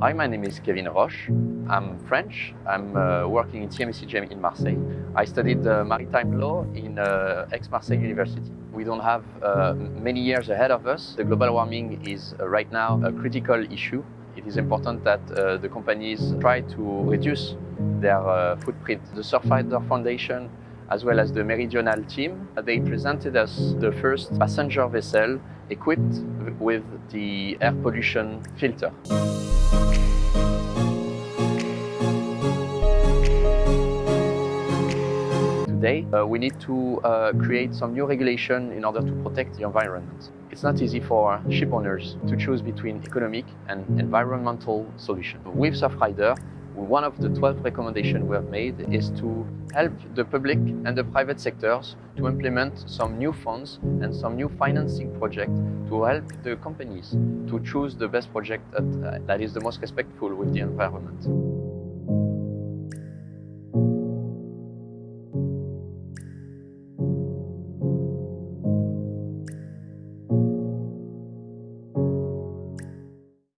Hi, my name is Kevin Roche. I'm French. I'm uh, working in CMA-CGM in Marseille. I studied uh, maritime law in uh, Aix-Marseille University. We don't have uh, many years ahead of us. The global warming is uh, right now a critical issue. It is important that uh, the companies try to reduce their footprint. The Surfrider Foundation as well as the Meridional team. They presented us the first passenger vessel equipped with the air pollution filter. Uh, we need to uh, create some new regulation in order to protect the environment. It's not easy for ship owners to choose between economic and environmental solutions. With Surfrider, one of the 12 recommendations we have made is to help the public and the private sectors to implement some new funds and some new financing projects to help the companies to choose the best project that, uh, that is the most respectful with the environment.